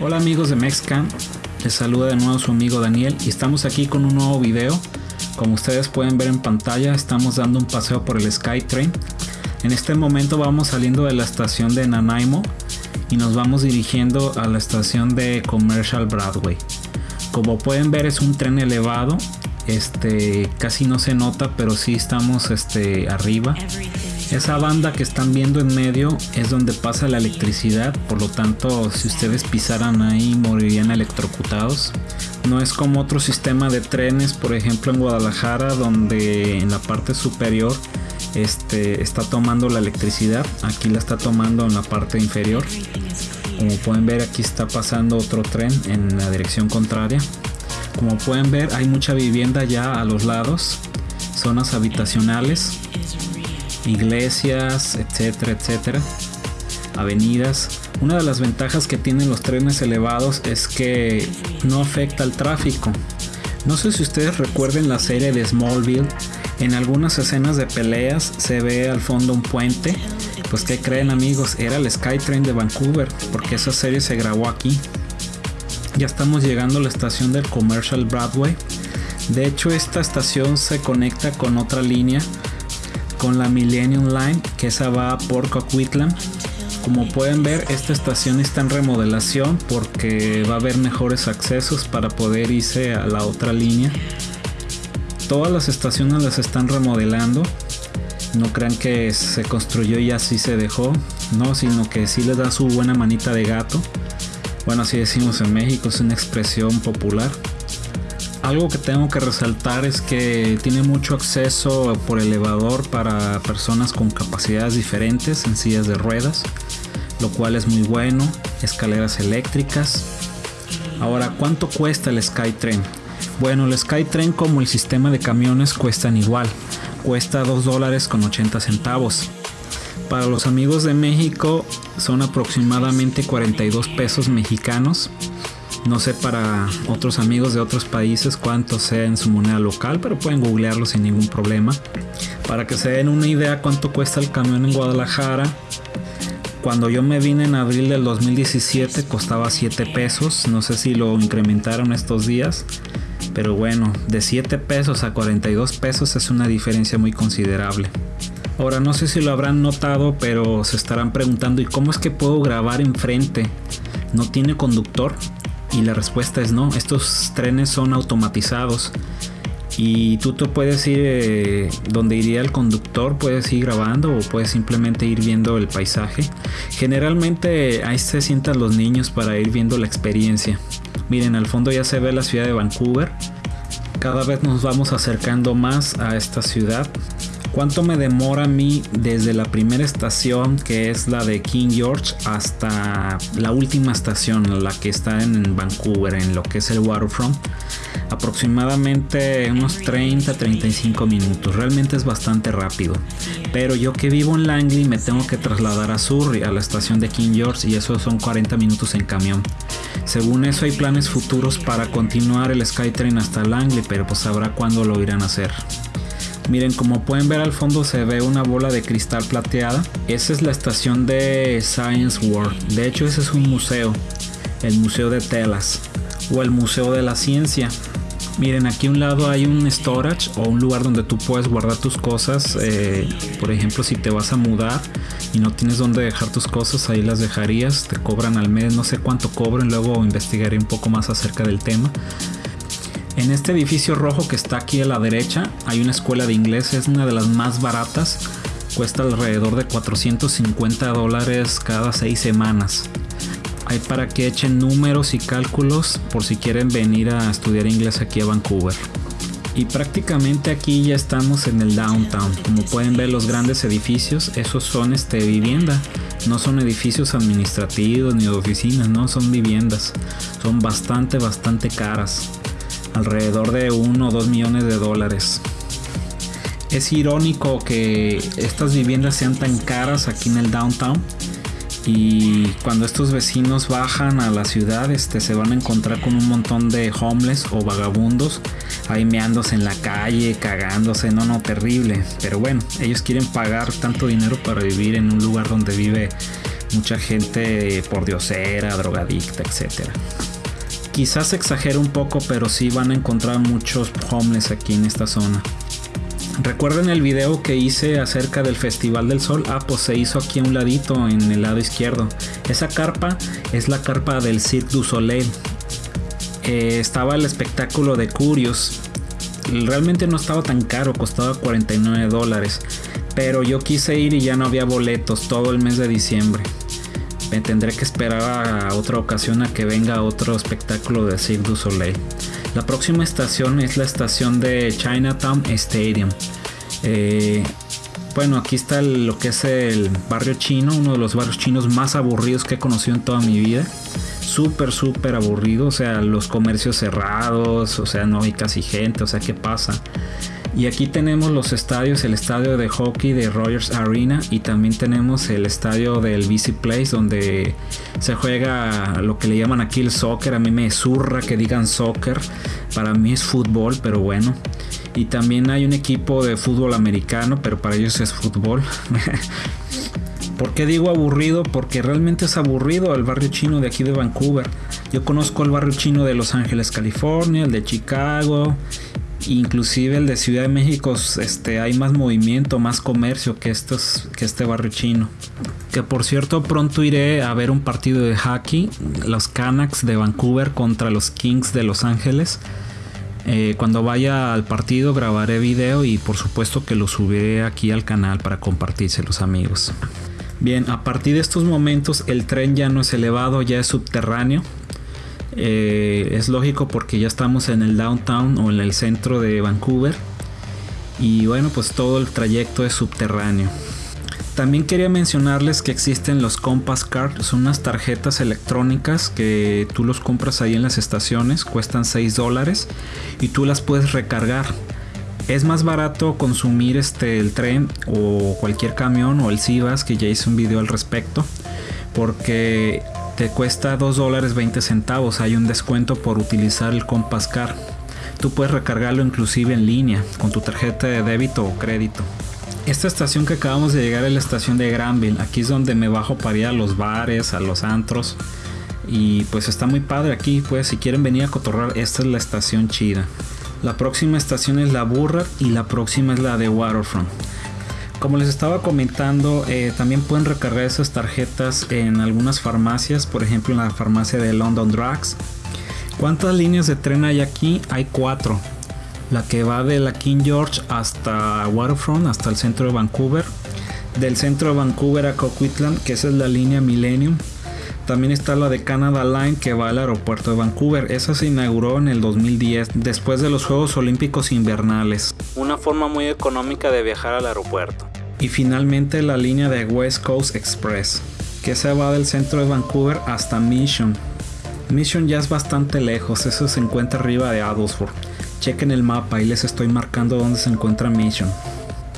Hola amigos de Mexcam, les saluda de nuevo su amigo Daniel y estamos aquí con un nuevo video. Como ustedes pueden ver en pantalla, estamos dando un paseo por el SkyTrain. En este momento vamos saliendo de la estación de Nanaimo y nos vamos dirigiendo a la estación de Commercial Broadway. Como pueden ver es un tren elevado, este casi no se nota, pero sí estamos este arriba. Esa banda que están viendo en medio es donde pasa la electricidad, por lo tanto si ustedes pisaran ahí morirían electrocutados. No es como otro sistema de trenes, por ejemplo en Guadalajara, donde en la parte superior este, está tomando la electricidad, aquí la está tomando en la parte inferior. Como pueden ver aquí está pasando otro tren en la dirección contraria. Como pueden ver hay mucha vivienda ya a los lados, zonas habitacionales iglesias, etcétera, etcétera, avenidas. Una de las ventajas que tienen los trenes elevados es que no afecta al tráfico. No sé si ustedes recuerden la serie de Smallville. En algunas escenas de peleas se ve al fondo un puente. Pues que creen amigos, era el Skytrain de Vancouver, porque esa serie se grabó aquí. Ya estamos llegando a la estación del Commercial Broadway. De hecho, esta estación se conecta con otra línea con la Millennium Line que esa va por Coquitlam. Como pueden ver, esta estación está en remodelación porque va a haber mejores accesos para poder irse a la otra línea. Todas las estaciones las están remodelando. No crean que se construyó y así se dejó, no, sino que sí les da su buena manita de gato. Bueno, así decimos en México, es una expresión popular. Algo que tengo que resaltar es que tiene mucho acceso por elevador para personas con capacidades diferentes en sillas de ruedas, lo cual es muy bueno, escaleras eléctricas. Ahora, ¿cuánto cuesta el SkyTrain? Bueno, el SkyTrain como el sistema de camiones cuestan igual, cuesta 2 dólares con 80 centavos. Para los amigos de México son aproximadamente 42 pesos mexicanos no sé para otros amigos de otros países cuánto sea en su moneda local, pero pueden googlearlo sin ningún problema. Para que se den una idea cuánto cuesta el camión en Guadalajara, cuando yo me vine en abril del 2017 costaba 7 pesos, no sé si lo incrementaron estos días, pero bueno, de 7 pesos a 42 pesos es una diferencia muy considerable. Ahora no sé si lo habrán notado, pero se estarán preguntando ¿y cómo es que puedo grabar enfrente? ¿No tiene conductor? Y la respuesta es no, estos trenes son automatizados y tú te puedes ir eh, donde iría el conductor, puedes ir grabando o puedes simplemente ir viendo el paisaje. Generalmente ahí se sientan los niños para ir viendo la experiencia. Miren, al fondo ya se ve la ciudad de Vancouver. Cada vez nos vamos acercando más a esta ciudad. ¿Cuánto me demora a mí desde la primera estación, que es la de King George, hasta la última estación, la que está en Vancouver, en lo que es el Waterfront? Aproximadamente unos 30-35 minutos. Realmente es bastante rápido. Pero yo que vivo en Langley me tengo que trasladar a Surrey, a la estación de King George, y eso son 40 minutos en camión. Según eso hay planes futuros para continuar el SkyTrain hasta Langley, pero pues sabrá cuándo lo irán a hacer. Miren, como pueden ver al fondo se ve una bola de cristal plateada. Esa es la estación de Science World. De hecho, ese es un museo. El Museo de Telas. O el Museo de la Ciencia. Miren, aquí a un lado hay un storage o un lugar donde tú puedes guardar tus cosas. Eh, por ejemplo, si te vas a mudar y no tienes dónde dejar tus cosas, ahí las dejarías. Te cobran al mes, no sé cuánto cobren. Luego investigaré un poco más acerca del tema. En este edificio rojo que está aquí a la derecha hay una escuela de inglés, es una de las más baratas, cuesta alrededor de 450 dólares cada seis semanas. Hay para que echen números y cálculos por si quieren venir a estudiar inglés aquí a Vancouver. Y prácticamente aquí ya estamos en el downtown. Como pueden ver los grandes edificios, esos son este vivienda. No son edificios administrativos ni de oficinas, no, son viviendas. Son bastante, bastante caras alrededor de 1 o 2 millones de dólares. Es irónico que estas viviendas sean tan caras aquí en el downtown y cuando estos vecinos bajan a la ciudad este, se van a encontrar con un montón de homeless o vagabundos ahí meándose en la calle, cagándose, no, no, terrible. Pero bueno, ellos quieren pagar tanto dinero para vivir en un lugar donde vive mucha gente por diosera, drogadicta, etc. Quizás exagero un poco, pero sí van a encontrar muchos homeless aquí en esta zona. Recuerden el video que hice acerca del Festival del Sol. Ah, pues se hizo aquí a un ladito en el lado izquierdo. Esa carpa es la carpa del Cirque du Soleil. Eh, estaba el espectáculo de Curios. Realmente no estaba tan caro, costaba 49 dólares. Pero yo quise ir y ya no había boletos todo el mes de diciembre. Tendré que esperar a otra ocasión a que venga otro espectáculo de Cirque du Soleil. La próxima estación es la estación de Chinatown Stadium. Eh, bueno, aquí está lo que es el barrio chino, uno de los barrios chinos más aburridos que he conocido en toda mi vida. Súper, súper aburrido, o sea, los comercios cerrados, o sea, no hay casi gente, o sea, ¿qué pasa? Y aquí tenemos los estadios, el estadio de hockey de Rogers Arena y también tenemos el estadio del BC Place donde se juega lo que le llaman aquí el soccer. A mí me zurra que digan soccer, para mí es fútbol, pero bueno. Y también hay un equipo de fútbol americano, pero para ellos es fútbol. ¿Por qué digo aburrido? Porque realmente es aburrido el barrio chino de aquí de Vancouver. Yo conozco el barrio chino de Los Ángeles, California, el de Chicago inclusive el de Ciudad de México este, hay más movimiento, más comercio que, estos, que este barrio chino. Que por cierto pronto iré a ver un partido de hockey, los Canucks de Vancouver contra los Kings de Los Ángeles. Eh, cuando vaya al partido grabaré video y por supuesto que lo subiré aquí al canal para compartírselos amigos. Bien, a partir de estos momentos el tren ya no es elevado, ya es subterráneo. Eh, es lógico porque ya estamos en el downtown o en el centro de Vancouver. Y bueno, pues todo el trayecto es subterráneo. También quería mencionarles que existen los Compass Card, son unas tarjetas electrónicas que tú los compras ahí en las estaciones, cuestan 6 dólares y tú las puedes recargar. Es más barato consumir este el tren o cualquier camión o el Sivas que ya hice un video al respecto porque cuesta 2 dólares 20 centavos. Hay un descuento por utilizar el Compass Card. Tú puedes recargarlo inclusive en línea con tu tarjeta de débito o crédito. Esta estación que acabamos de llegar es la estación de Granville. Aquí es donde me bajo para ir a los bares, a los antros. Y pues está muy padre aquí. Pues si quieren venir a cotorrar, esta es la estación chida. La próxima estación es la Burra y la próxima es la de Waterfront. Como les estaba comentando, eh, también pueden recargar esas tarjetas en algunas farmacias, por ejemplo en la farmacia de London Drugs. ¿Cuántas líneas de tren hay aquí? Hay cuatro. La que va de la King George hasta Waterfront, hasta el centro de Vancouver. Del centro de Vancouver a Coquitlam, que esa es la línea Millennium. También está la de Canada Line que va al aeropuerto de Vancouver. Esa se inauguró en el 2010 después de los Juegos Olímpicos Invernales. Una forma muy económica de viajar al aeropuerto. Y finalmente la línea de West Coast Express que se va del centro de Vancouver hasta Mission. Mission ya es bastante lejos, eso se encuentra arriba de Abbotsford. Chequen el mapa, y les estoy marcando dónde se encuentra Mission.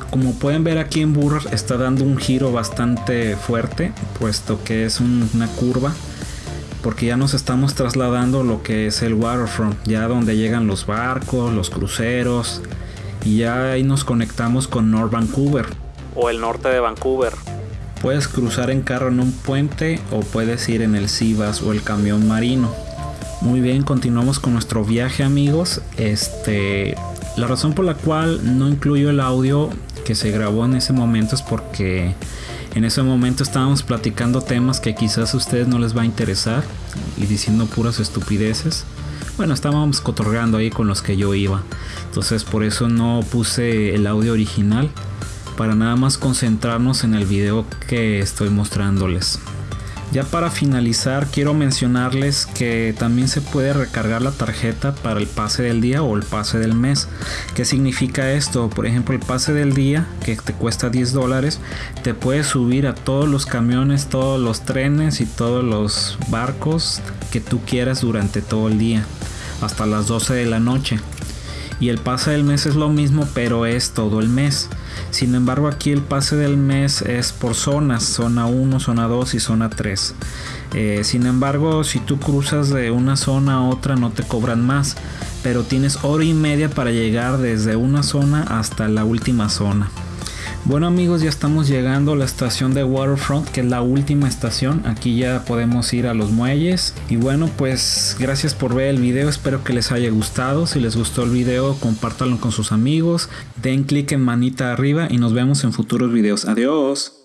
Como pueden ver aquí en Burr está dando un giro bastante fuerte, puesto que es una curva, porque ya nos estamos trasladando lo que es el waterfront, ya donde llegan los barcos, los cruceros, y ya ahí nos conectamos con North Vancouver o el norte de Vancouver. Puedes cruzar en carro en un puente o puedes ir en el Sivas o el camión marino. Muy bien, continuamos con nuestro viaje amigos. Este, la razón por la cual no incluyo el audio que se grabó en ese momento es porque en ese momento estábamos platicando temas que quizás a ustedes no les va a interesar y diciendo puras estupideces. Bueno, estábamos cotorreando ahí con los que yo iba. Entonces por eso no puse el audio original para nada más concentrarnos en el video que estoy mostrándoles. Ya para finalizar quiero mencionarles que también se puede recargar la tarjeta para el pase del día o el pase del mes. ¿Qué significa esto? Por ejemplo el pase del día que te cuesta 10 dólares te puedes subir a todos los camiones, todos los trenes y todos los barcos que tú quieras durante todo el día hasta las 12 de la noche. Y el pase del mes es lo mismo pero es todo el mes. Sin embargo, aquí el pase del mes es por zonas, zona 1, zona 2 y zona 3. Eh, sin embargo, si tú cruzas de una zona a otra no te cobran más, pero tienes hora y media para llegar desde una zona hasta la última zona. Bueno amigos, ya estamos llegando a la estación de Waterfront, que es la última estación. Aquí ya podemos ir a los muelles. Y bueno, pues gracias por ver el video, espero que les haya gustado. Si les gustó el video, compártanlo con sus amigos. Den clic en manita arriba y nos vemos en futuros videos. Adiós.